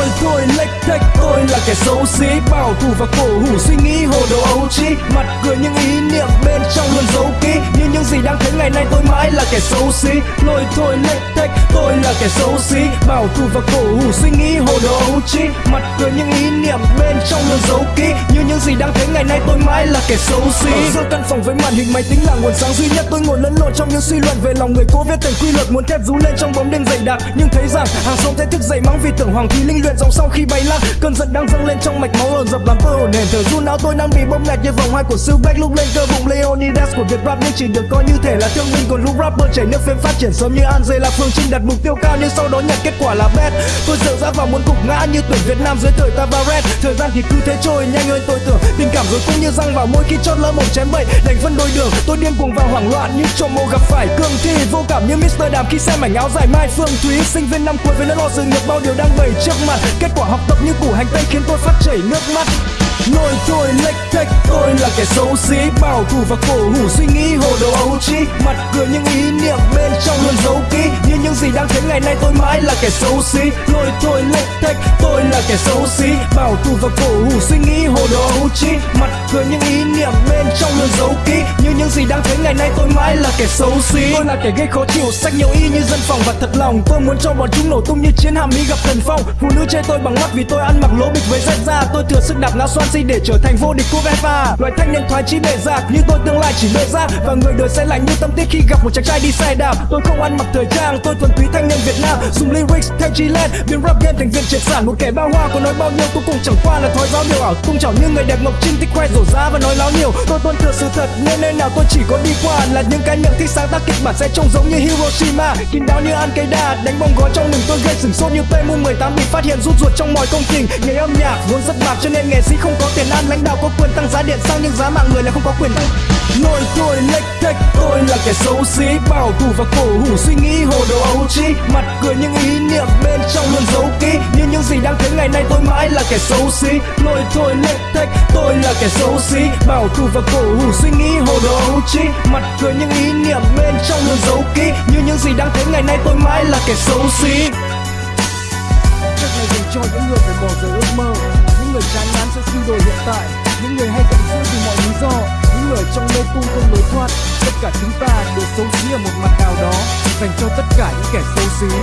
Tôi thôi lệch thách tôi là kẻ xấu xí bảo thủ và cổ hủ suy nghĩ hồ đồ ấu trí, mặt cười những ý niệm bên trong luôn giấu kỹ. Như những gì đang thấy ngày nay tôi mãi là kẻ xấu xí. Lôi thôi lệch thách tôi là kẻ xấu xí. Bảo thủ và cổ hủ suy nghĩ hồ đồ ấu trí, mặt cười những ý niệm bên trong luôn giấu kỹ. Như những gì đang thấy ngày nay tôi mãi là kẻ xấu xí. Ở giữa căn phòng với màn hình máy tính là nguồn sáng duy nhất. Tôi ngồi lẫn lộn trong những suy luận về lòng người cố viết thành quy luật muốn thép rú lên trong bóng đêm dày đặc. Nhưng thấy rằng hàng xóm thấy thức dậy mắng vì tưởng hoàng thí linh luyện dòng sau khi bay lắc. Cơn giận đang dâng lên trong mạch máu ồn dập làm tôi hồn nền thở run áo tôi đang bị bóp nghẹt như vòng hai của sư Beck lúc lên cơ bụng Leonidas của Việt rap. Nhưng chỉ được coi như thể là thương binh, còn lúc rapper chảy nước phim phát triển sớm như Angela Phương Trinh đặt mục tiêu cao. Nhưng sau đó nhận kết quả là bad tôi sợ ra vào muốn cục ngã như tuyển Việt Nam dưới thời Tavares. Thời gian thì cứ thế trôi, nhanh hơn tôi tưởng. Tình cảm rồi cũng như răng vào môi khi chót lỡ một chém bậy. Đành phân đôi đường, tôi điên cuồng và hoảng loạn. Như trộm mộ gặp phải cương thi vô cảm như Mr. Đàm. Khi xem mảnh áo dài mai Phương Thúy, sinh viên năm cuối với nỗi lo sự nghiệp bao điều đang bày trước mặt kết quả học tập như củ hành tây khiến tôi phát chảy nước mắt. Nồi thôi lệch thách tôi là kẻ xấu xí, Bảo thủ và cổ hủ suy nghĩ, hồ đồ ấu trĩ Mặt cười những ý niệm bên trong luôn giấu kỹ. Như những gì đang thấy ngày nay tôi mãi là kẻ xấu xí. Nồi thôi lệch thách tôi là kẻ xấu xí. Bảo thủ và cổ hủ suy nghĩ, hồ đồ ấu trĩ Mặt cười những ý niệm bên trong luôn giấu kỹ những gì đang thấy ngày nay tôi mãi là kẻ xấu xí. Tôi là kẻ gây khó chịu sách nhiều y như dân phòng. Và thật lòng Tôi muốn cho bọn chúng nổ tung như chiến hạm mỹ gặp thần phong. Phụ nữ chê tôi bằng mắt vì tôi ăn mặc lố bịch với rách da. Tôi thừa sức đạp ngã xoan si để trở thành vô địch của Vespa Loại thanh niên thoái chí bề giặc như tôi tương lai chỉ mơ ra Và người đời sẽ lạnh như tâm tiết khi gặp một chàng trai đi xe đạp. Tôi không ăn mặc thời trang, tôi thuần túy thanh niên Việt Nam. Dùng lyrics theo Gillette, biến rap game thành viên triệt sản. Một kẻ bao hoa có nói bao nhiêu tôi cũng chẳng qua là thói giáo điều ảo. Tung chảo như người đẹp ngọc trinh thích khoe rổ giá và nói láo nhiều. Tôi tuân thừa sự thật nên nơi nào tôi tôi chỉ có đi qua Là những cái miệng thích sáng tác kịch bản sẽ trông giống như Hiroshima. Kín đáo như ăn cây đà đánh bom gói trong mình tôi gây sửng sốt như PMU18 bị phát hiện rút ruột trong mọi công trình. Nghề âm nhạc vốn rất bạc cho nên nghệ sĩ không có tiền ăn. Lãnh đạo có quyền tăng giá điện sang nhưng giá mạng người là không có quyền. Tăng Nồi tôi lệch thách tôi là kẻ xấu xí, Bảo thủ và cổ hủ suy nghĩ hồ đồ ấu trí Mặt cười những ý niệm bên trong luôn giấu kỹ, Như những gì kẻ xấu xí, Lôi thôi lệch thách. Tôi là kẻ xấu xí, Bảo thủ và cổ hủ suy nghĩ hồ đồ ấu trí. Mặt cười những ý niệm bên trong luôn giấu kỹ. Như những gì đang thấy ngày nay tôi mãi là kẻ xấu xí. Chắc này dành cho những người phải bỏ rơi ước mơ. Những người chán ngán sẽ suy đồi hiện tại. Những người hay giận dữ vì mọi lý do. Những người trong mê cung không lối thoát. Tất cả chúng ta đều xấu xí ở một mặt nào đó. Dành cho tất cả những kẻ xấu xí.